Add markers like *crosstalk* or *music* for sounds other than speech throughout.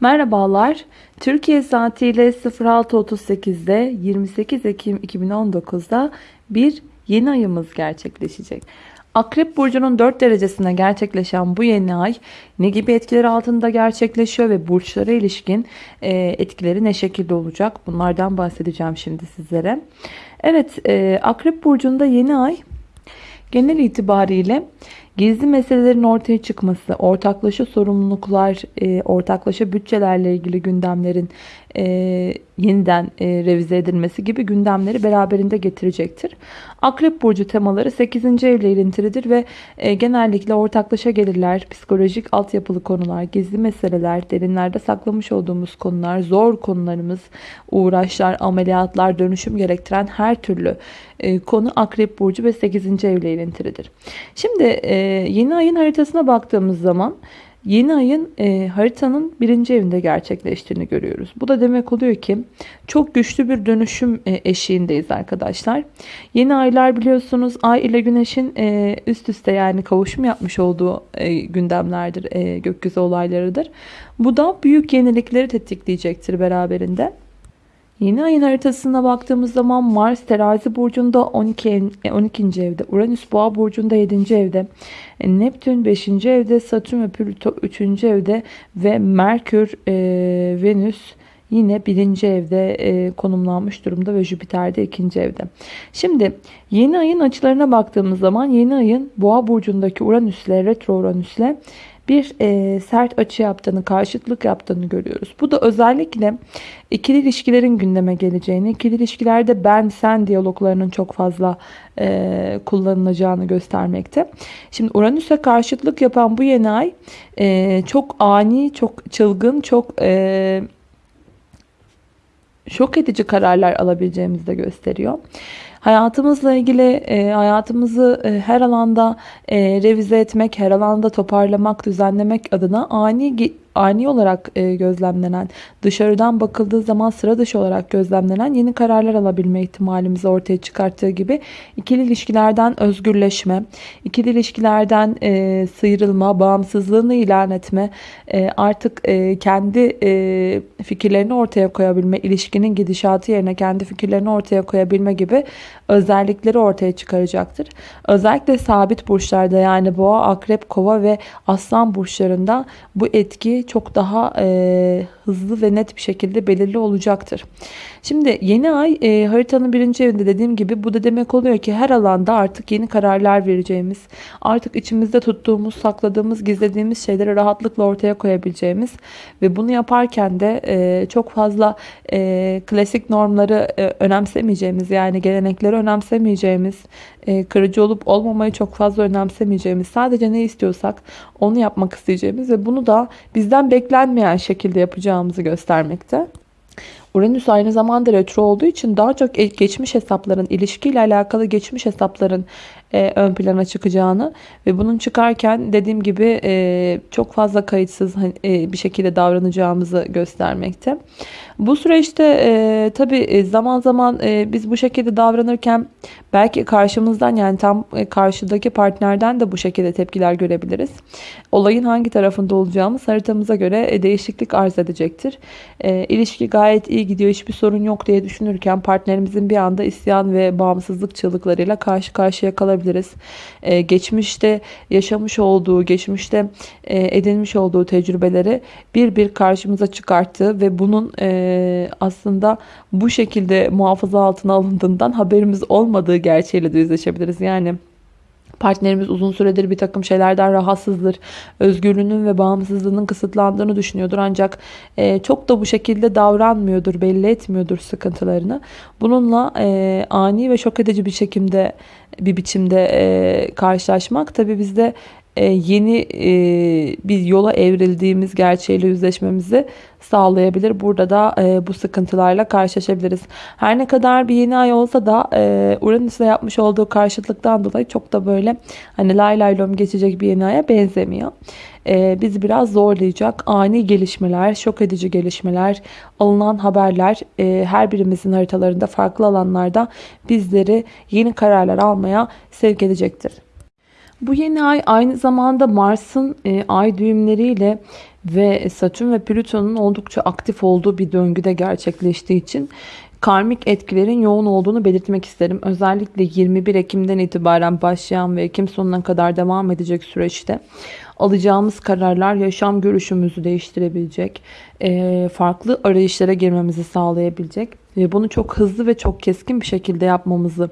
Merhabalar. Türkiye saatiyle 06.38'de 28 Ekim 2019'da bir yeni ayımız gerçekleşecek. Akrep Burcu'nun 4 derecesine gerçekleşen bu yeni ay ne gibi etkileri altında gerçekleşiyor ve burçlara ilişkin e, etkileri ne şekilde olacak? Bunlardan bahsedeceğim şimdi sizlere. Evet, e, Akrep Burcu'nda yeni ay genel itibariyle Gizli meselelerin ortaya çıkması, ortaklaşa sorumluluklar, e, ortaklaşa bütçelerle ilgili gündemlerin e, yeniden e, revize edilmesi gibi gündemleri beraberinde getirecektir. Akrep Burcu temaları 8. evle ilintilidir ve e, genellikle ortaklaşa gelirler, psikolojik altyapılı konular, gizli meseleler, derinlerde saklamış olduğumuz konular, zor konularımız, uğraşlar, ameliyatlar, dönüşüm gerektiren her türlü e, konu Akrep Burcu ve 8. evle ilintilidir. Şimdi e, yeni ayın haritasına baktığımız zaman Yeni ayın e, haritanın birinci evinde gerçekleştiğini görüyoruz. Bu da demek oluyor ki çok güçlü bir dönüşüm e, eşiğindeyiz arkadaşlar. Yeni aylar biliyorsunuz ay ile güneşin e, üst üste yani kavuşum yapmış olduğu e, gündemlerdir, e, gökyüzü olaylarıdır. Bu da büyük yenilikleri tetikleyecektir beraberinde. Yeni ayın haritasına baktığımız zaman Mars terazi burcunda 12, 12. E, evde, Uranüs boğa burcunda 7. evde, e, Neptün 5. evde, Satürn ve Plüto 3. evde ve Merkür, e, Venüs yine birinci evde e, konumlanmış durumda ve Jüpiter de ikinci evde. Şimdi yeni ayın açılarına baktığımız zaman yeni ayın boğa burcundaki Uranüsle retro Uranüsle bir e, sert açı yaptığını, karşıtlık yaptığını görüyoruz. Bu da özellikle ikili ilişkilerin gündeme geleceğini, ikili ilişkilerde ben sen diyaloglarının çok fazla e, kullanılacağını göstermekte. Şimdi Uranüs'e karşıtlık yapan bu yeni ay e, çok ani, çok çılgın, çok... E, şok edici kararlar alabileceğimizi de gösteriyor. Hayatımızla ilgili e, hayatımızı e, her alanda e, revize etmek, her alanda toparlamak, düzenlemek adına ani ani olarak e, gözlemlenen, dışarıdan bakıldığı zaman sıra dışı olarak gözlemlenen yeni kararlar alabilme ihtimalimizi ortaya çıkarttığı gibi ikili ilişkilerden özgürleşme, ikili ilişkilerden e, sıyrılma, bağımsızlığını ilan etme, e, artık e, kendi fikirlerini ortaya koyabilme, ilişkinin gidişatı yerine kendi fikirlerini ortaya koyabilme gibi özellikleri ortaya çıkaracaktır. Özellikle sabit burçlarda yani boğa, akrep, kova ve aslan burçlarında bu etki çok daha e, hızlı ve net bir şekilde belirli olacaktır. Şimdi yeni ay e, haritanın birinci evinde dediğim gibi bu da demek oluyor ki her alanda artık yeni kararlar vereceğimiz, artık içimizde tuttuğumuz, sakladığımız, gizlediğimiz şeyleri rahatlıkla ortaya koyabileceğimiz ve bunu yaparken de e, çok fazla e, klasik normları e, önemsemeyeceğimiz yani gelenekleri önemsemeyeceğimiz, e, kırıcı olup olmamayı çok fazla önemsemeyeceğimiz, sadece ne istiyorsak onu yapmak isteyeceğimiz ve bunu da bizden beklenmeyen şekilde yapacağımızı göstermekte. Uranüs aynı zamanda retro olduğu için daha çok geçmiş hesapların, ilişkiyle alakalı geçmiş hesapların e, ön plana çıkacağını ve bunun çıkarken dediğim gibi e, çok fazla kayıtsız hani, e, bir şekilde davranacağımızı göstermekte. Bu süreçte e, tabi e, zaman zaman e, biz bu şekilde davranırken belki karşımızdan yani tam e, karşıdaki partnerden de bu şekilde tepkiler görebiliriz. Olayın hangi tarafında olacağımız haritamıza göre e, değişiklik arz edecektir. E, ilişki gayet iyi gidiyor hiçbir sorun yok diye düşünürken partnerimizin bir anda isyan ve bağımsızlık çığlıklarıyla karşı karşıya kalabiliriz. E, geçmişte yaşamış olduğu, geçmişte e, edinmiş olduğu tecrübeleri bir bir karşımıza çıkarttığı ve bunun e, aslında bu şekilde muhafaza altına alındığından haberimiz olmadığı gerçeğiyle de yüzleşebiliriz. Yani partnerimiz uzun süredir bir takım şeylerden rahatsızdır. Özgürlüğünün ve bağımsızlığının kısıtlandığını düşünüyordur. Ancak e, çok da bu şekilde davranmıyordur, belli etmiyordur sıkıntılarını. Bununla e, ani ve şok edici bir şekilde bir biçimde e, karşılaşmak tabii bizde yeni e, bir yola evrildiğimiz gerçeğiyle yüzleşmemizi sağlayabilir. Burada da e, bu sıkıntılarla karşılaşabiliriz. Her ne kadar bir yeni ay olsa da Uranüs'le yapmış olduğu karşıtlıktan dolayı çok da böyle hani lay lay lom geçecek bir yeni aya benzemiyor. bizi biraz zorlayacak ani gelişmeler, şok edici gelişmeler, alınan haberler her birimizin haritalarında farklı alanlarda bizleri yeni kararlar almaya sevk edecektir. Bu yeni ay aynı zamanda Mars'ın e, ay düğümleriyle ve Satürn ve Plüton'un oldukça aktif olduğu bir döngüde gerçekleştiği için karmik etkilerin yoğun olduğunu belirtmek isterim. Özellikle 21 Ekim'den itibaren başlayan ve Ekim sonuna kadar devam edecek süreçte alacağımız kararlar yaşam görüşümüzü değiştirebilecek, farklı arayışlara girmemizi sağlayabilecek bunu çok hızlı ve çok keskin bir şekilde yapmamızı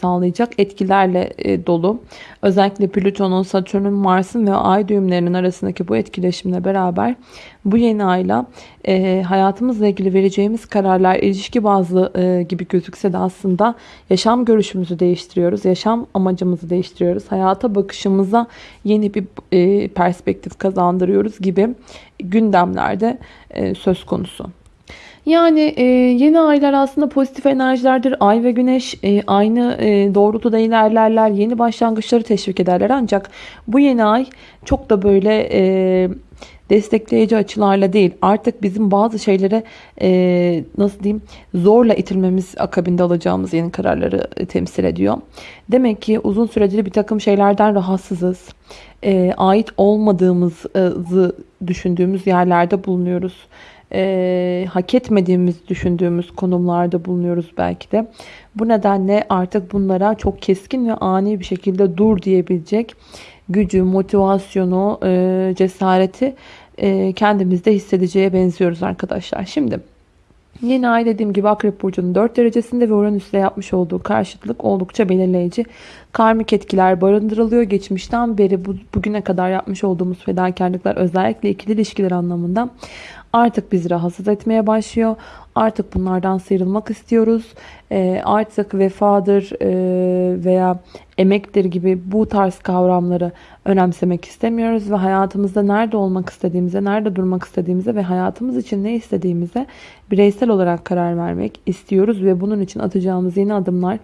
sağlayacak etkilerle dolu. Özellikle Plüton'un, Satürn'ün, Mars'ın ve Ay düğümlerinin arasındaki bu etkileşimle beraber bu yeni ayla hayatımızla ilgili vereceğimiz kararlar ilişki bazlı gibi gözükse de aslında yaşam görüşümüzü değiştiriyoruz. Yaşam amacımızı değiştiriyoruz. Hayata bakışımıza yeni bir perspektif kazandırıyoruz gibi gündemlerde söz konusu. Yani e, yeni aylar aslında pozitif enerjilerdir. Ay ve güneş e, aynı e, doğrultuda ilerlerler. Yeni başlangıçları teşvik ederler. Ancak bu yeni ay çok da böyle e, destekleyici açılarla değil. Artık bizim bazı şeylere e, nasıl diyeyim zorla itilmemiz akabinde alacağımız yeni kararları e, temsil ediyor. Demek ki uzun süredir bir takım şeylerden rahatsızız. E, ait olmadığımızı düşündüğümüz yerlerde bulunuyoruz e, hak etmediğimiz düşündüğümüz konumlarda bulunuyoruz belki de. Bu nedenle artık bunlara çok keskin ve ani bir şekilde dur diyebilecek gücü, motivasyonu, e, cesareti e, kendimizde hissedeceğe benziyoruz arkadaşlar. Şimdi Yeni ay dediğim gibi Akrep Burcu'nun 4 derecesinde ve Uranüs'le yapmış olduğu karşıtlık oldukça belirleyici. Karmik etkiler barındırılıyor. Geçmişten beri bu, bugüne kadar yapmış olduğumuz fedakarlıklar özellikle ikili ilişkiler anlamında artık bizi rahatsız etmeye başlıyor. Artık bunlardan sıyrılmak istiyoruz. E, artık vefadır e, veya emektir gibi bu tarz kavramları önemsemek istemiyoruz. Ve hayatımızda nerede olmak istediğimize, nerede durmak istediğimize ve hayatımız için ne istediğimize bireysel olarak karar vermek istiyoruz. Ve bunun için atacağımız yeni adımlar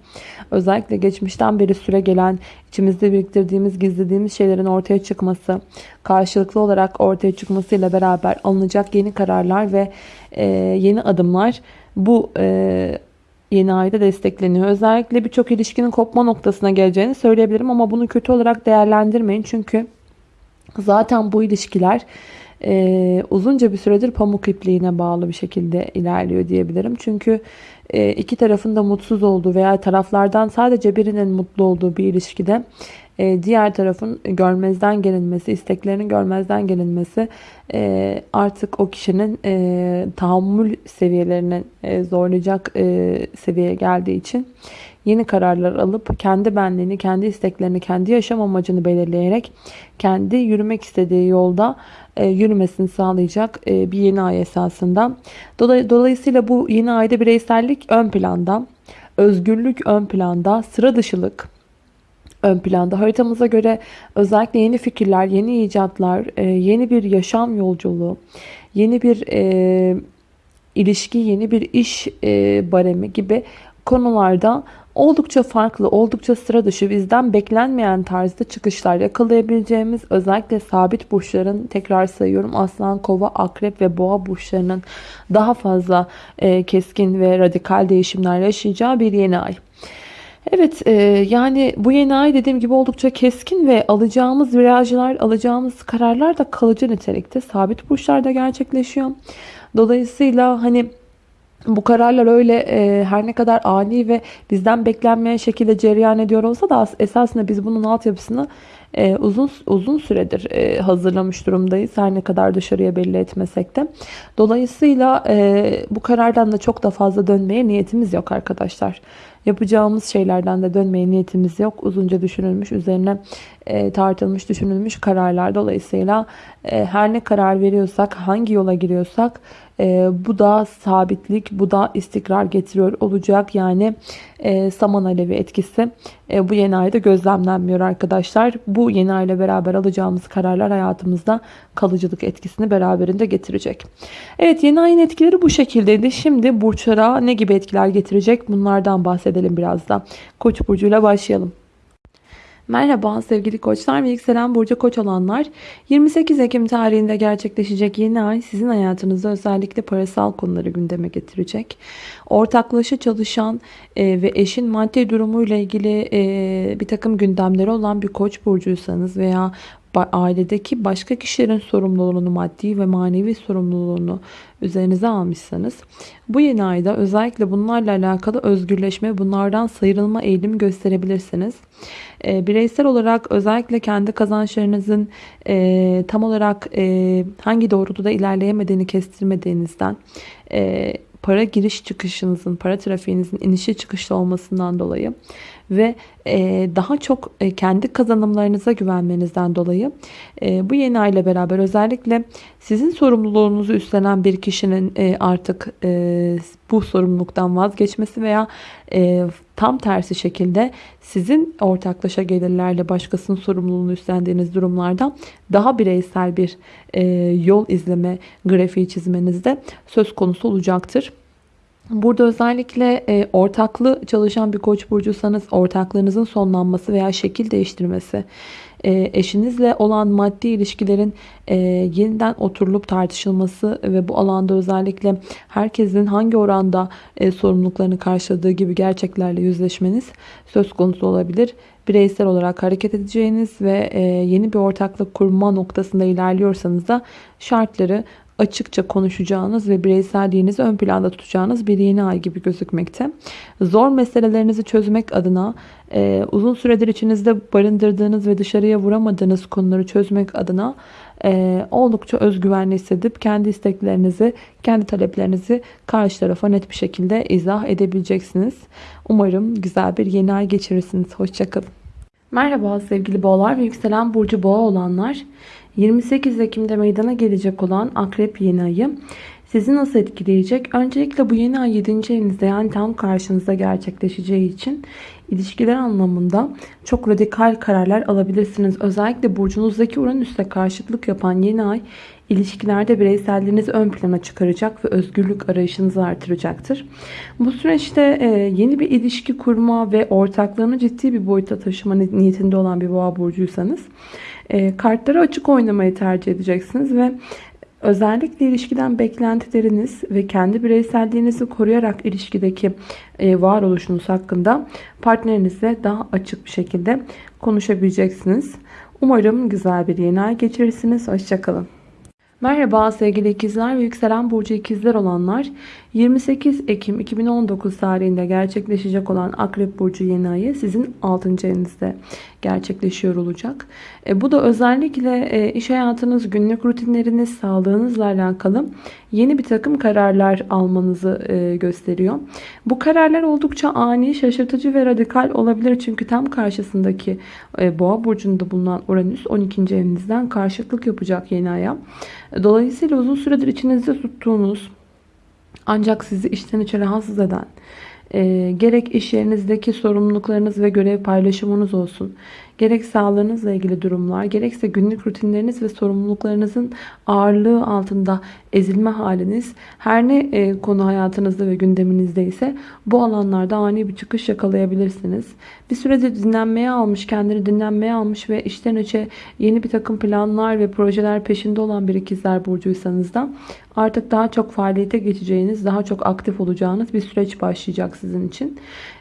özellikle geçmişten beri süre gelen içimizde biriktirdiğimiz, gizlediğimiz şeylerin ortaya çıkması, karşılıklı olarak ortaya çıkmasıyla beraber alınacak yeni kararlar ve e, yeni adımlar bu e, yeni ayda destekleniyor. Özellikle birçok ilişkinin kopma noktasına geleceğini söyleyebilirim ama bunu kötü olarak değerlendirmeyin. Çünkü zaten bu ilişkiler e, uzunca bir süredir pamuk ipliğine bağlı bir şekilde ilerliyor diyebilirim. Çünkü e, iki tarafın da mutsuz olduğu veya taraflardan sadece birinin mutlu olduğu bir ilişkide e, diğer tarafın görmezden gelinmesi, isteklerinin görmezden gelinmesi e, artık o kişinin e, tahammül seviyelerini zorlayacak seviyeye geldiği için yeni kararlar alıp kendi benliğini, kendi isteklerini, kendi yaşam amacını belirleyerek kendi yürümek istediği yolda yürümesini sağlayacak bir yeni ay esasında. Dolayısıyla bu yeni ayda bireysellik ön planda, özgürlük ön planda, sıra dışılık, ön planda. Haritamıza göre özellikle yeni fikirler, yeni icatlar, e, yeni bir yaşam yolculuğu, yeni bir e, ilişki, yeni bir iş e, baremi gibi konularda oldukça farklı, oldukça sıra dışı, bizden beklenmeyen tarzda çıkışlar yakalayabileceğimiz özellikle sabit burçların tekrar sayıyorum aslan, kova, akrep ve boğa burçlarının daha fazla e, keskin ve radikal değişimler yaşayacağı bir yeni ay. Evet e, yani bu yeni ay dediğim gibi oldukça keskin ve alacağımız virajlar, alacağımız kararlar da kalıcı nitelikte sabit burçlarda gerçekleşiyor. Dolayısıyla hani bu kararlar öyle e, her ne kadar ani ve bizden beklenmeyen şekilde cereyan ediyor olsa da esasında biz bunun altyapısını e, uzun uzun süredir e, hazırlamış durumdayız. Her ne kadar dışarıya belli etmesek de. Dolayısıyla e, bu karardan da çok da fazla dönmeye niyetimiz yok arkadaşlar. Yapacağımız şeylerden de dönmeye niyetimiz yok. Uzunca düşünülmüş, üzerine e, tartılmış, düşünülmüş kararlar. Dolayısıyla e, her ne karar veriyorsak, hangi yola giriyorsak e, bu da sabitlik, bu da istikrar getiriyor olacak. Yani e, saman alevi etkisi e, bu yeni ayda gözlemlenmiyor arkadaşlar. Bu yeni ayla beraber alacağımız kararlar hayatımızda kalıcılık etkisini beraberinde getirecek. Evet yeni ayın etkileri bu şekildeydi. Şimdi burçlara ne gibi etkiler getirecek bunlardan bahsedelim biraz da. Koç burcuyla başlayalım. Merhaba sevgili koçlar ve yükselen burcu koç olanlar. 28 Ekim tarihinde gerçekleşecek yeni ay sizin hayatınızda özellikle parasal konuları gündeme getirecek. Ortaklaşa çalışan e, ve eşin maddi durumuyla ilgili e, bir takım gündemleri olan bir koç burcuysanız veya ailedeki başka kişilerin sorumluluğunu, maddi ve manevi sorumluluğunu üzerinize almışsanız bu yeni ayda özellikle bunlarla alakalı özgürleşme, bunlardan sıyrılma eğilimi gösterebilirsiniz. E, bireysel olarak özellikle kendi kazançlarınızın e, tam olarak e, hangi doğrultuda ilerleyemediğini kestirmediğinizden e, para giriş çıkışınızın, para trafiğinizin inişi çıkışlı olmasından dolayı ve e, daha çok e, kendi kazanımlarınıza güvenmenizden dolayı e, bu yeni ay ile beraber özellikle sizin sorumluluğunuzu üstlenen bir kişinin artık bu sorumluluktan vazgeçmesi veya tam tersi şekilde sizin ortaklaşa gelirlerle başkasının sorumluluğunu üstlendiğiniz durumlardan daha bireysel bir yol izleme grafiği çizmenizde söz konusu olacaktır. Burada özellikle e, ortaklı çalışan bir koç burcuysanız ortaklığınızın sonlanması veya şekil değiştirmesi, e, eşinizle olan maddi ilişkilerin e, yeniden oturulup tartışılması ve bu alanda özellikle herkesin hangi oranda e, sorumluluklarını karşıladığı gibi gerçeklerle yüzleşmeniz söz konusu olabilir. Bireysel olarak hareket edeceğiniz ve e, yeni bir ortaklık kurma noktasında ilerliyorsanız da şartları açıkça konuşacağınız ve bireyselliğinizi ön planda tutacağınız bir yeni ay gibi gözükmekte. Zor meselelerinizi çözmek adına e, uzun süredir içinizde barındırdığınız ve dışarıya vuramadığınız konuları çözmek adına e, oldukça özgüvenli hissedip kendi isteklerinizi, kendi taleplerinizi karşı tarafa net bir şekilde izah edebileceksiniz. Umarım güzel bir yeni ay geçirirsiniz. Hoşçakalın. Merhaba sevgili boğalar ve yükselen burcu boğa olanlar. 28 Ekim'de meydana gelecek olan Akrep yeni ayı sizi nasıl etkileyecek? Öncelikle bu yeni ay 7. evinizde yani tam karşınızda gerçekleşeceği için ilişkiler anlamında çok radikal kararlar alabilirsiniz. Özellikle burcunuzdaki Uranüs'le karşıtlık yapan yeni ay ilişkilerde bireyselliğinizi ön plana çıkaracak ve özgürlük arayışınızı artıracaktır. Bu süreçte e, yeni bir ilişki kurma ve ortaklığını ciddi bir boyuta taşıma niyetinde olan bir boğa burcuysanız e, kartları açık oynamayı tercih edeceksiniz ve özellikle ilişkiden beklentileriniz ve kendi bireyselliğinizi koruyarak ilişkideki e, varoluşunuz hakkında partnerinizle daha açık bir şekilde konuşabileceksiniz. Umarım güzel bir yeni ay geçirirsiniz. Hoşçakalın. Merhaba sevgili ikizler ve yükselen burcu ikizler olanlar. 28 Ekim 2019 tarihinde gerçekleşecek olan Akrep Burcu yeni ayı sizin 6. evinizde gerçekleşiyor olacak. E, bu da özellikle e, iş hayatınız, günlük rutinleriniz, sağlığınızla alakalı yeni bir takım kararlar almanızı e, gösteriyor. Bu kararlar oldukça ani, şaşırtıcı ve radikal olabilir. Çünkü tam karşısındaki e, Boğa Burcu'nda bulunan Uranüs 12. evinizden karşıtlık yapacak yeni aya. Dolayısıyla uzun süredir içinizde tuttuğunuz ancak sizi içten içe rahatsız eden e, gerek iş yerinizdeki sorumluluklarınız ve görev paylaşımınız olsun gerek sağlığınızla ilgili durumlar gerekse günlük rutinleriniz ve sorumluluklarınızın ağırlığı altında ezilme haliniz her ne e, konu hayatınızda ve gündeminizde ise bu alanlarda ani bir çıkış yakalayabilirsiniz. Bir sürede dinlenmeye almış, kendini dinlenmeye almış ve işten içe yeni bir takım planlar ve projeler peşinde olan bir ikizler burcuysanız da artık daha çok faaliyete geçeceğiniz, daha çok aktif olacağınız bir süreç başlayacak sizin için.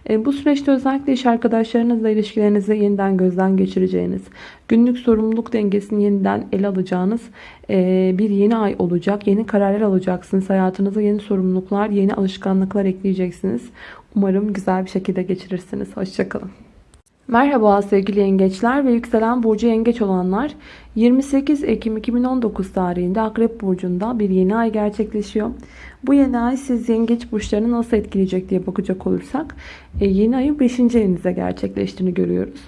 E, bu süreçte özellikle iş arkadaşlarınızla ilişkilerinizi yeniden gözden geçireceğiniz, günlük sorumluluk dengesini yeniden ele alacağınız e, bir yeni ay olacak. Yeni kararlar alacaksınız. Hayatınıza yeni sorumluluklar, yeni alışkanlıklar ekleyeceksiniz. Umarım güzel bir şekilde geçirirsiniz. Hoşçakalın. Merhaba sevgili yengeçler ve yükselen burcu yengeç olanlar. 28 Ekim 2019 tarihinde Akrep Burcu'nda bir yeni ay gerçekleşiyor. Bu yeni ay siz yengeç burçlarını nasıl etkileyecek diye bakacak olursak e, yeni ayın 5. evinizde gerçekleştiğini görüyoruz.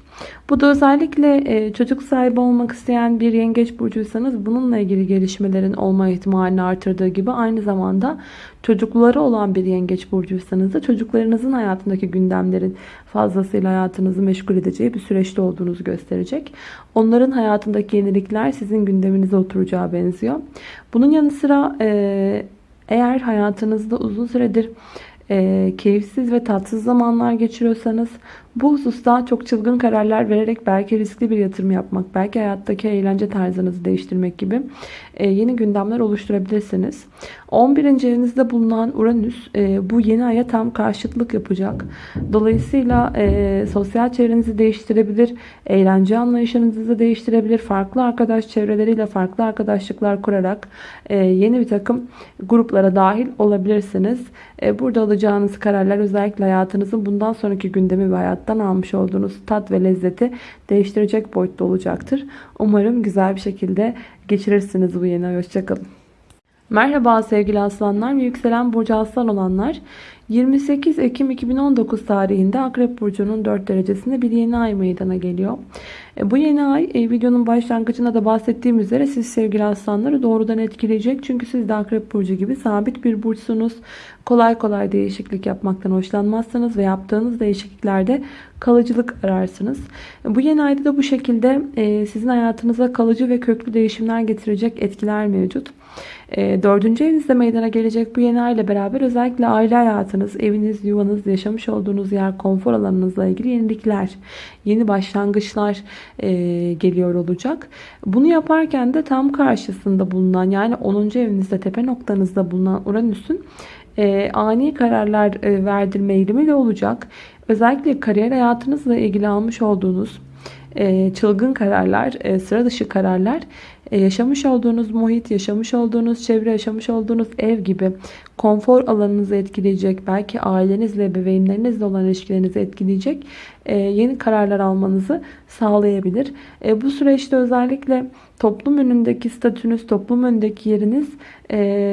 Bu da özellikle e, çocuk sahibi olmak isteyen bir yengeç burcuysanız bununla ilgili gelişmelerin olma ihtimalini artırdığı gibi aynı zamanda çocukları olan bir yengeç burcuysanız da çocuklarınızın hayatındaki gündemlerin fazlasıyla hayatınızı meşgul edeceği bir süreçte olduğunuzu gösterecek. Onların hayatındaki yenilikler sizin gündeminize oturacağı benziyor. Bunun yanı sıra e, eğer hayatınızda uzun süredir e, keyifsiz ve tatsız zamanlar geçiriyorsanız bu hususta çok çılgın kararlar vererek belki riskli bir yatırım yapmak, belki hayattaki eğlence tarzınızı değiştirmek gibi yeni gündemler oluşturabilirsiniz. 11. evinizde bulunan Uranüs e, bu yeni aya tam karşıtlık yapacak. Dolayısıyla e, sosyal çevrenizi değiştirebilir, eğlence anlayışınızı değiştirebilir, farklı arkadaş çevreleriyle farklı arkadaşlıklar kurarak e, yeni bir takım gruplara dahil olabilirsiniz. E, burada alacağınız kararlar özellikle hayatınızın bundan sonraki gündemi ve hayattan almış olduğunuz tat ve lezzeti değiştirecek boyutta olacaktır. Umarım güzel bir şekilde geçirirsiniz bu yeni ay. Hoşçakalın. Merhaba sevgili aslanlar ve yükselen burcu aslan olanlar. 28 Ekim 2019 tarihinde Akrep Burcu'nun 4 derecesinde bir yeni ay meydana geliyor. E, bu yeni ay e, videonun başlangıcında da bahsettiğim üzere siz sevgili aslanları doğrudan etkileyecek. Çünkü siz de Akrep Burcu gibi sabit bir burçsunuz. Kolay kolay değişiklik yapmaktan hoşlanmazsınız ve yaptığınız değişikliklerde kalıcılık ararsınız. E, bu yeni ayda da bu şekilde sizin hayatınıza kalıcı ve köklü değişimler getirecek etkiler mevcut. Dördüncü evinizde meydana gelecek bu yeni ay ile beraber özellikle aile hayatınız, eviniz, yuvanız, yaşamış olduğunuz yer, konfor alanınızla ilgili yenilikler, yeni başlangıçlar geliyor olacak. Bunu yaparken de tam karşısında bulunan yani 10. evinizde tepe noktanızda bulunan Uranüs'ün ani kararlar verdirme eğilimi de olacak. Özellikle kariyer hayatınızla ilgili almış olduğunuz çılgın kararlar, sıra dışı kararlar e, yaşamış olduğunuz muhit, yaşamış olduğunuz çevre, yaşamış olduğunuz ev gibi konfor alanınızı etkileyecek, belki ailenizle, bebeğinlerinizle olan ilişkilerinizi etkileyecek e, yeni kararlar almanızı sağlayabilir. E, bu süreçte özellikle toplum önündeki statünüz, toplum önündeki yeriniz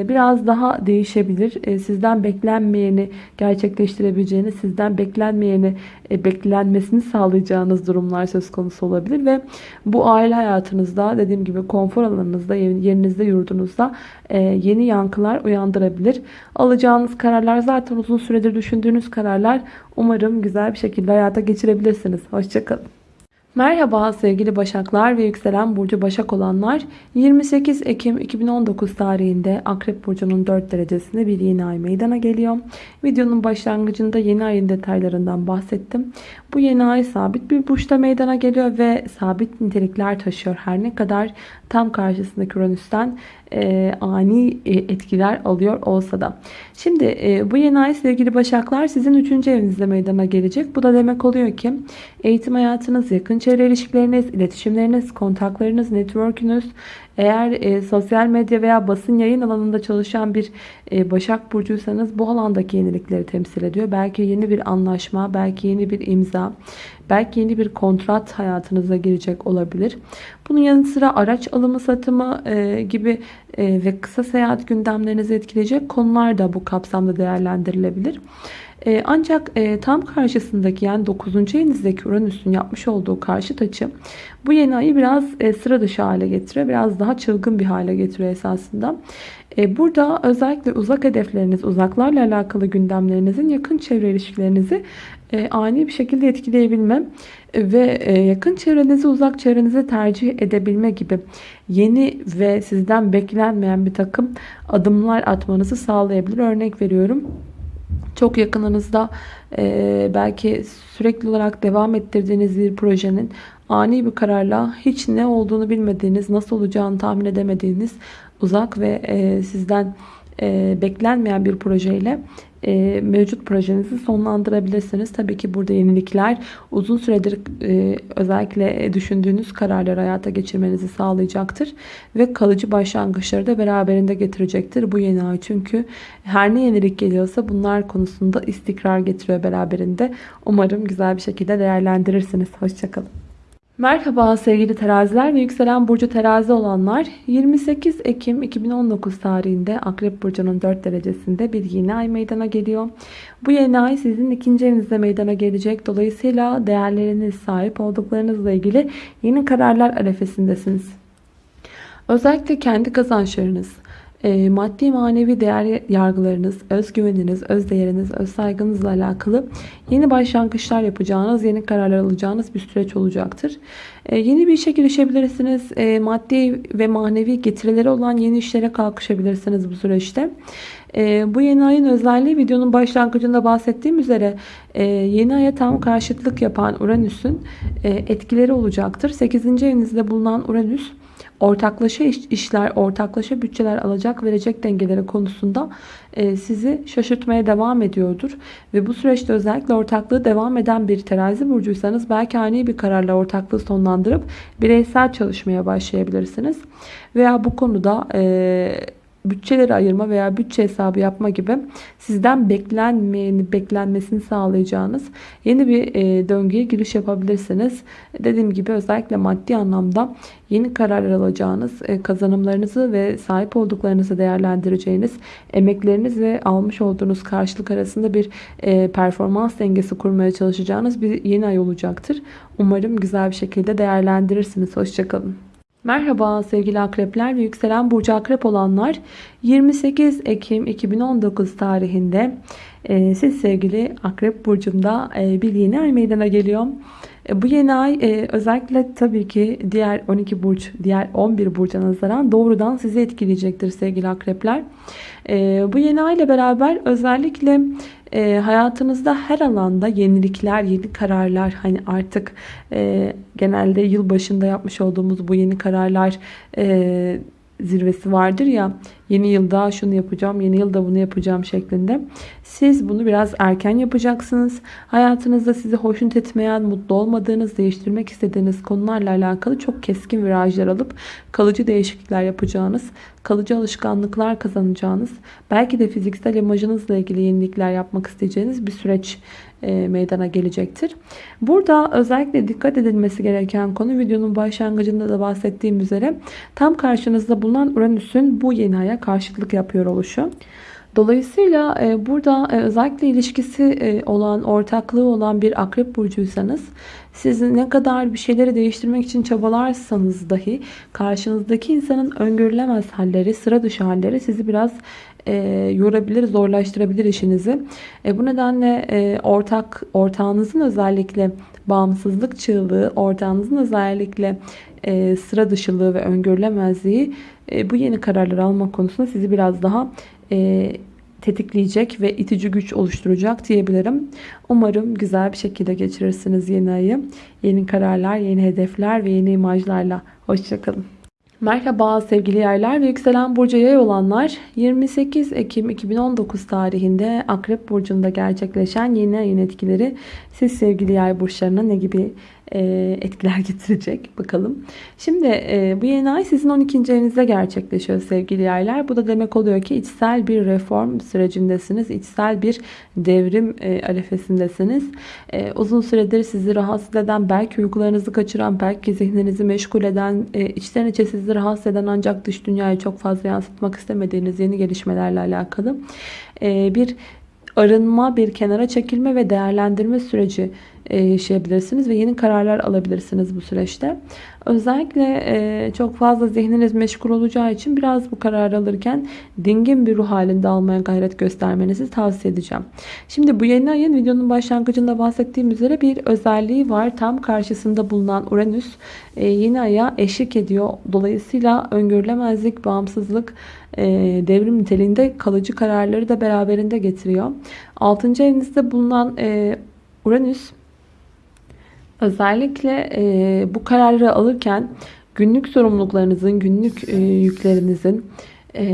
biraz daha değişebilir. Sizden beklenmeyeni gerçekleştirebileceğiniz, sizden beklenmeyeni beklenmesini sağlayacağınız durumlar söz konusu olabilir ve bu aile hayatınızda dediğim gibi konfor konfor alanınızda, yerinizde, yurdunuzda e, yeni yankılar uyandırabilir. Alacağınız kararlar zaten uzun süredir düşündüğünüz kararlar. Umarım güzel bir şekilde hayata geçirebilirsiniz. Hoşçakalın. Merhaba sevgili Başaklar ve yükselen burcu Başak olanlar. 28 Ekim 2019 tarihinde Akrep Burcu'nun 4 derecesinde bir yeni ay meydana geliyor. Videonun başlangıcında yeni ayın detaylarından bahsettim. Bu yeni ay sabit bir burçta meydana geliyor ve sabit nitelikler taşıyor. Her ne kadar tam karşısındaki Uranüs'ten e, ani e, etkiler alıyor olsa da. Şimdi e, bu yeni ay sevgili Başaklar sizin 3. evinizde meydana gelecek. Bu da demek oluyor ki eğitim hayatınız, yakın çevre ilişkileriniz, iletişimleriniz, kontaklarınız, network'ünüz, eğer e, sosyal medya veya basın yayın alanında çalışan bir e, Başak Burcuysanız bu alandaki yenilikleri temsil ediyor. Belki yeni bir anlaşma, belki yeni bir imza, belki yeni bir kontrat hayatınıza girecek olabilir. Bunun yanı sıra araç alımı satımı e, gibi e, ve kısa seyahat gündemlerinizi etkileyecek konular da bu kapsamda değerlendirilebilir. E, ancak e, tam karşısındaki yani 9. evinizdeki Uranüs'ün yapmış olduğu karşıt açı bu yeni ayı biraz e, sıra dışı hale getiriyor. Biraz daha çılgın bir hale getiriyor esasında. E, burada özellikle uzak hedefleriniz, uzaklarla alakalı gündemlerinizin yakın çevre ilişkilerinizi ani bir şekilde etkileyebilme ve yakın çevrenizi uzak çevrenize tercih edebilme gibi yeni ve sizden beklenmeyen bir takım adımlar atmanızı sağlayabilir. Örnek veriyorum. Çok yakınınızda e, belki sürekli olarak devam ettirdiğiniz bir projenin ani bir kararla hiç ne olduğunu bilmediğiniz, nasıl olacağını tahmin edemediğiniz uzak ve e, sizden e, beklenmeyen bir projeyle e, mevcut projenizi sonlandırabilirsiniz. Tabii ki burada yenilikler uzun süredir e, özellikle düşündüğünüz kararları hayata geçirmenizi sağlayacaktır. Ve kalıcı başlangıçları da beraberinde getirecektir bu yeni ay. Çünkü her ne yenilik geliyorsa bunlar konusunda istikrar getiriyor beraberinde. Umarım güzel bir şekilde değerlendirirsiniz. Hoşçakalın. Merhaba sevgili teraziler ve yükselen burcu terazi olanlar 28 Ekim 2019 tarihinde Akrep Burcu'nun 4 derecesinde bir yeni ay meydana geliyor. Bu yeni ay sizin ikinci evinizde meydana gelecek. Dolayısıyla değerleriniz sahip olduklarınızla ilgili yeni kararlar arefesindesiniz. Özellikle kendi kazançlarınız, e, maddi manevi değer yargılarınız, özgüveniniz, öz değeriniz, öz saygınızla alakalı yeni başlangıçlar yapacağınız, yeni kararlar alacağınız bir süreç olacaktır. E, yeni bir işe girişebilirsiniz. E, maddi ve manevi getirileri olan yeni işlere kalkışabilirsiniz bu süreçte. Bu yeni ayın özelliği videonun başlangıcında bahsettiğim üzere e, yeni aya tam karşıtlık yapan Uranüs'ün e, etkileri olacaktır. 8. evinizde bulunan Uranüs ortaklaşa iş, işler, ortaklaşa bütçeler alacak verecek dengeleri konusunda e, sizi şaşırtmaya devam ediyordur. Ve bu süreçte özellikle ortaklığı devam eden bir terazi burcuysanız belki ani bir kararla ortaklığı sonlandırıp bireysel çalışmaya başlayabilirsiniz. Veya bu konuda e, bütçeleri ayırma veya bütçe hesabı yapma gibi sizden beklenmeyeni beklenmesini sağlayacağınız yeni bir e, döngüye giriş yapabilirsiniz. Dediğim gibi özellikle maddi anlamda yeni kararlar alacağınız, e, kazanımlarınızı ve sahip olduklarınızı değerlendireceğiniz, emekleriniz ve almış olduğunuz karşılık arasında bir e, performans dengesi kurmaya çalışacağınız bir yeni ay olacaktır. Umarım güzel bir şekilde değerlendirirsiniz. Hoşçakalın. Merhaba sevgili akrepler ve yükselen burcu akrep olanlar 28 Ekim 2019 tarihinde e, siz sevgili akrep burcunda e, bir yeni ay meydana geliyor. E, bu yeni ay e, özellikle tabii ki diğer 12 burç, diğer 11 burca nazaran doğrudan sizi etkileyecektir sevgili akrepler. E, bu yeni ay ile beraber özellikle e, hayatınızda her alanda yenilikler, yeni kararlar hani artık e, genelde yıl başında yapmış olduğumuz bu yeni kararlar zirvesi vardır ya yeni yılda şunu yapacağım yeni yılda bunu yapacağım şeklinde. Siz bunu biraz erken yapacaksınız. Hayatınızda sizi hoşnut etmeyen mutlu olmadığınız değiştirmek istediğiniz konularla alakalı çok keskin virajlar alıp kalıcı değişiklikler yapacağınız kalıcı alışkanlıklar kazanacağınız belki de fiziksel imajınızla ilgili yenilikler yapmak isteyeceğiniz bir süreç meydana gelecektir. Burada özellikle dikkat edilmesi gereken konu videonun başlangıcında da bahsettiğim üzere tam karşınızda bulunan Uranüs'ün bu yeni aya karşılık yapıyor oluşu. Dolayısıyla e, burada e, özellikle ilişkisi olan, ortaklığı olan bir akrep burcuysanız siz ne kadar bir şeyleri değiştirmek için çabalarsanız dahi karşınızdaki insanın öngörülemez halleri, sıra dışı halleri sizi biraz e, yorabilir, zorlaştırabilir işinizi. E, bu nedenle e, ortak ortağınızın özellikle bağımsızlık çığlığı, ortağınızın özellikle e, sıra dışılığı ve öngörülemezliği e, bu yeni kararları almak konusunda sizi biraz daha e, tetikleyecek ve itici güç oluşturacak diyebilirim. Umarım güzel bir şekilde geçirirsiniz yeni ayı. Yeni kararlar, yeni hedefler ve yeni imajlarla. Hoşçakalın. Merhaba sevgili yaylar ve yükselen burcu yay olanlar 28 Ekim 2019 tarihinde Akrep Burcu'nda gerçekleşen yeni ayın etkileri siz sevgili yay burçlarına ne gibi etkiler *laughs* getirecek bakalım. Şimdi e, bu yeni ay sizin 12. evinizde gerçekleşiyor sevgili yaylar. Bu da demek oluyor ki içsel bir reform sürecindesiniz. içsel bir devrim e, arefesindesiniz. Uzun süredir sizi rahatsız eden, belki uykularınızı kaçıran, belki zihninizi meşgul eden, içten içe sizi rahatsız eden ancak dış dünyayı çok fazla yansıtmak istemediğiniz yeni gelişmelerle alakalı bir arınma, bir kenara çekilme ve değerlendirme süreci e, yaşayabilirsiniz ve yeni kararlar alabilirsiniz bu süreçte. Özellikle e, çok fazla zihniniz meşgul olacağı için biraz bu karar alırken dingin bir ruh halinde almaya gayret göstermenizi tavsiye edeceğim. Şimdi bu yeni ayın videonun başlangıcında bahsettiğim üzere bir özelliği var. Tam karşısında bulunan Uranüs e, yeni aya eşlik ediyor. Dolayısıyla öngörülemezlik, bağımsızlık, devrim niteliğinde kalıcı kararları da beraberinde getiriyor. 6. evinizde bulunan Uranüs Özellikle e, bu kararı alırken günlük sorumluluklarınızın, günlük e, yüklerinizin e,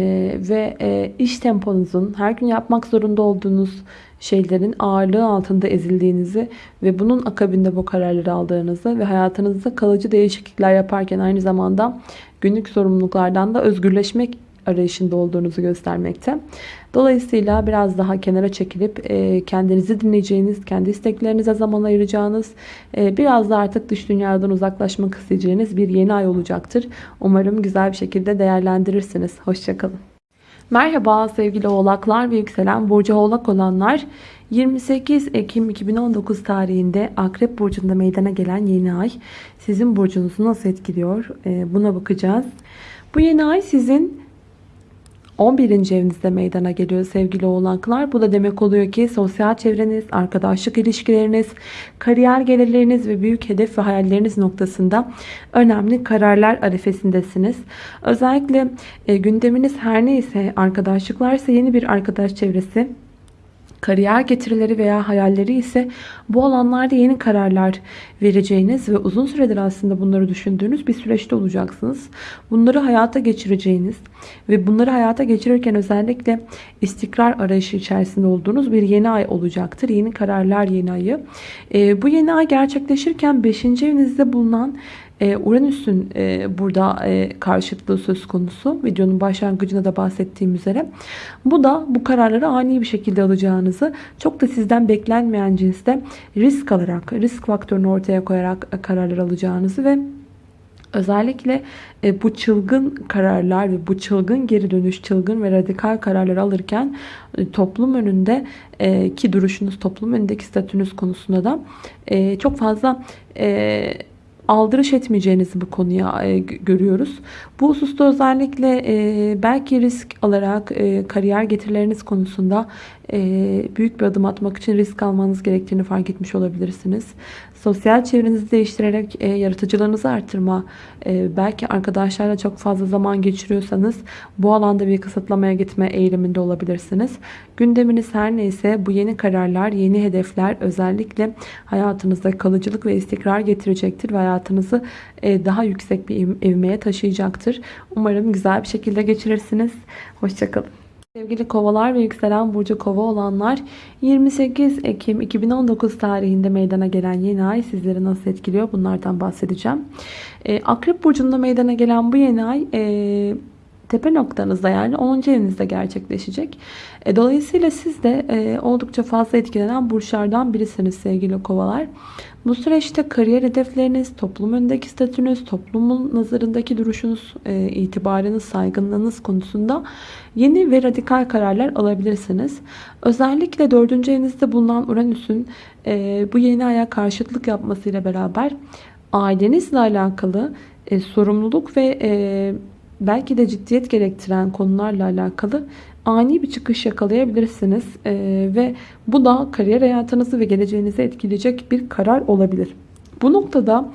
ve e, iş temponuzun, her gün yapmak zorunda olduğunuz şeylerin ağırlığı altında ezildiğinizi ve bunun akabinde bu kararları aldığınızı ve hayatınızda kalıcı değişiklikler yaparken aynı zamanda günlük sorumluluklardan da özgürleşmek arayışında olduğunuzu göstermekte. Dolayısıyla biraz daha kenara çekilip e, kendinizi dinleyeceğiniz, kendi isteklerinize zaman ayıracağınız, e, biraz da artık dış dünyadan uzaklaşmak isteyeceğiniz bir yeni ay olacaktır. Umarım güzel bir şekilde değerlendirirsiniz. Hoşçakalın. Merhaba sevgili oğlaklar ve yükselen burcu oğlak olanlar. 28 Ekim 2019 tarihinde Akrep Burcu'nda meydana gelen yeni ay sizin burcunuzu nasıl etkiliyor? E, buna bakacağız. Bu yeni ay sizin 11. evinizde meydana geliyor sevgili oğlaklar. Bu da demek oluyor ki sosyal çevreniz, arkadaşlık ilişkileriniz, kariyer gelirleriniz ve büyük hedef ve hayalleriniz noktasında önemli kararlar arifesindesiniz. Özellikle e, gündeminiz her neyse arkadaşlıklarsa yeni bir arkadaş çevresi, Kariyer getirileri veya hayalleri ise bu alanlarda yeni kararlar vereceğiniz ve uzun süredir aslında bunları düşündüğünüz bir süreçte olacaksınız. Bunları hayata geçireceğiniz ve bunları hayata geçirirken özellikle istikrar arayışı içerisinde olduğunuz bir yeni ay olacaktır. Yeni kararlar yeni ayı. E, bu yeni ay gerçekleşirken 5. evinizde bulunan e, Uranüs'ün e, burada e, karşıtlığı söz konusu. Videonun başlangıcında da bahsettiğim üzere. Bu da bu kararları ani bir şekilde alacağınızı çok da sizden beklenmeyen cinste risk alarak, risk faktörünü ortaya koyarak kararlar alacağınızı ve Özellikle bu çılgın kararlar ve bu çılgın geri dönüş, çılgın ve radikal kararlar alırken toplum önünde ki duruşunuz, toplum önündeki statünüz konusunda da çok fazla aldırış etmeyeceğinizi bu konuya e, görüyoruz. Bu hususta özellikle e, belki risk alarak e, kariyer getirileriniz konusunda büyük bir adım atmak için risk almanız gerektiğini fark etmiş olabilirsiniz. Sosyal çevrenizi değiştirerek e, yaratıcılığınızı artırma, e, belki arkadaşlarla çok fazla zaman geçiriyorsanız bu alanda bir kısıtlamaya gitme eğiliminde olabilirsiniz. Gündeminiz her neyse bu yeni kararlar, yeni hedefler özellikle hayatınızda kalıcılık ve istikrar getirecektir ve hayatınızı e, daha yüksek bir evmeye taşıyacaktır. Umarım güzel bir şekilde geçirirsiniz. Hoşçakalın. Sevgili kovalar ve yükselen burcu kova olanlar 28 Ekim 2019 tarihinde meydana gelen yeni ay sizleri nasıl etkiliyor bunlardan bahsedeceğim. Ee, Akrep burcunda meydana gelen bu yeni ay e, tepe noktanızda yani 10. evinizde gerçekleşecek. E, dolayısıyla siz de e, oldukça fazla etkilenen burçlardan birisiniz sevgili kovalar. Bu süreçte kariyer hedefleriniz, toplum önündeki statünüz, toplumun nazarındaki duruşunuz, e, itibarınız, saygınlığınız konusunda yeni ve radikal kararlar alabilirsiniz. Özellikle 4. evinizde bulunan Uranüs'ün e, bu yeni aya karşıtlık yapmasıyla beraber ailenizle alakalı e, sorumluluk ve e, belki de ciddiyet gerektiren konularla alakalı ani bir çıkış yakalayabilirsiniz. Ee, ve bu da kariyer hayatınızı ve geleceğinizi etkileyecek bir karar olabilir. Bu noktada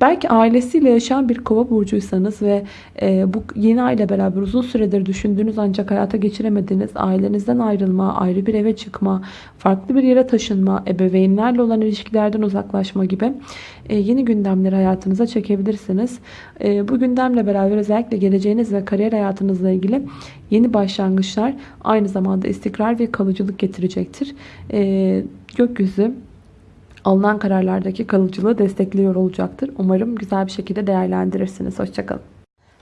Belki ailesiyle yaşayan bir kova burcuysanız ve e, bu yeni aile beraber uzun süredir düşündüğünüz ancak hayata geçiremediğiniz ailenizden ayrılma, ayrı bir eve çıkma, farklı bir yere taşınma, ebeveynlerle olan ilişkilerden uzaklaşma gibi e, yeni gündemleri hayatınıza çekebilirsiniz. E, bu gündemle beraber özellikle geleceğiniz ve kariyer hayatınızla ilgili yeni başlangıçlar aynı zamanda istikrar ve kalıcılık getirecektir. E, gökyüzü alınan kararlardaki kalıcılığı destekliyor olacaktır. Umarım güzel bir şekilde değerlendirirsiniz. Hoşçakalın.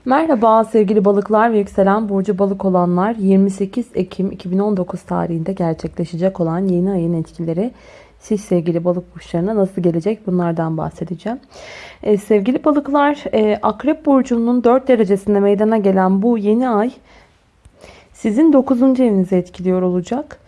Merhaba sevgili balıklar ve yükselen burcu balık olanlar 28 Ekim 2019 tarihinde gerçekleşecek olan yeni ayın etkileri siz sevgili balık burçlarına nasıl gelecek bunlardan bahsedeceğim. Ee, sevgili balıklar e, akrep burcunun 4 derecesinde meydana gelen bu yeni ay sizin 9. evinizi etkiliyor olacak.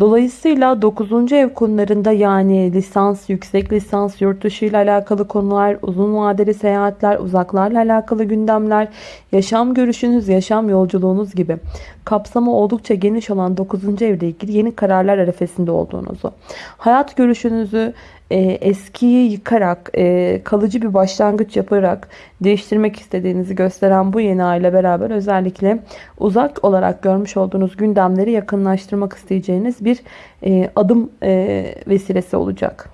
Dolayısıyla 9. ev konularında yani lisans, yüksek lisans, yurt dışı ile alakalı konular, uzun vadeli seyahatler, uzaklarla alakalı gündemler, yaşam görüşünüz, yaşam yolculuğunuz gibi kapsamı oldukça geniş olan 9. evle ilgili yeni kararlar arefesinde olduğunuzu, hayat görüşünüzü, e, eskiyi yıkarak, e, kalıcı bir başlangıç yaparak değiştirmek istediğinizi gösteren bu yeni aile beraber özellikle uzak olarak görmüş olduğunuz gündemleri yakınlaştırmak isteyeceğiniz bir e, adım e, vesilesi olacak.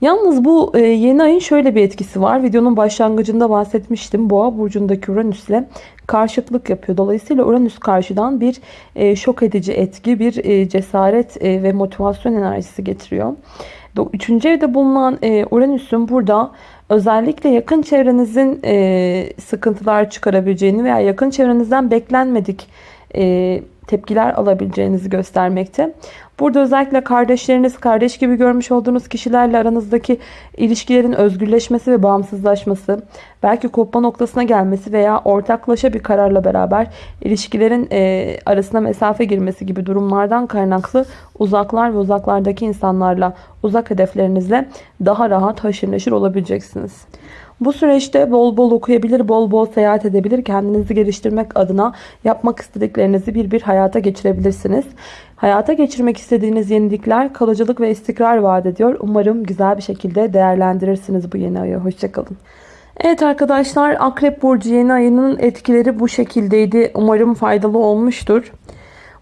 Yalnız bu e, yeni ayın şöyle bir etkisi var. Videonun başlangıcında bahsetmiştim. Boğa burcundaki Uranüs ile karşıtlık yapıyor. Dolayısıyla Uranüs karşıdan bir e, şok edici etki, bir e, cesaret ve motivasyon enerjisi getiriyor. Üçüncü evde bulunan e, Uranüs'ün burada özellikle yakın çevrenizin e, sıkıntılar çıkarabileceğini veya yakın çevrenizden beklenmedik e, tepkiler alabileceğinizi göstermekte. Burada özellikle kardeşleriniz, kardeş gibi görmüş olduğunuz kişilerle aranızdaki ilişkilerin özgürleşmesi ve bağımsızlaşması, belki kopma noktasına gelmesi veya ortaklaşa bir kararla beraber ilişkilerin e, arasına mesafe girmesi gibi durumlardan kaynaklı uzaklar ve uzaklardaki insanlarla, uzak hedeflerinizle daha rahat haşır neşir olabileceksiniz. Bu süreçte bol bol okuyabilir, bol bol seyahat edebilir. Kendinizi geliştirmek adına yapmak istediklerinizi bir bir hayata geçirebilirsiniz. Hayata geçirmek istediğiniz yenilikler kalıcılık ve istikrar vaat ediyor. Umarım güzel bir şekilde değerlendirirsiniz bu yeni ayı. Hoşçakalın. Evet arkadaşlar Akrep Burcu yeni ayının etkileri bu şekildeydi. Umarım faydalı olmuştur.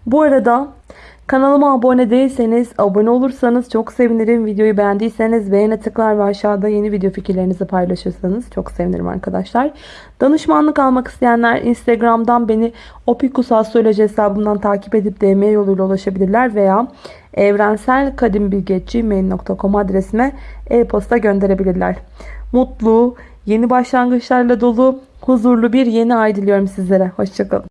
Bu arada kanalıma abone değilseniz abone olursanız çok sevinirim. Videoyu beğendiyseniz beğene tıklar ve aşağıda yeni video fikirlerinizi paylaşırsanız çok sevinirim arkadaşlar. Danışmanlık almak isteyenler Instagram'dan beni Opikus Astroloji hesabından takip edip DM yoluyla ulaşabilirler veya evrenselkadimbilgi.gmail.com adresime e-posta gönderebilirler. Mutlu, yeni başlangıçlarla dolu, huzurlu bir yeni ay diliyorum sizlere. Hoşçakalın.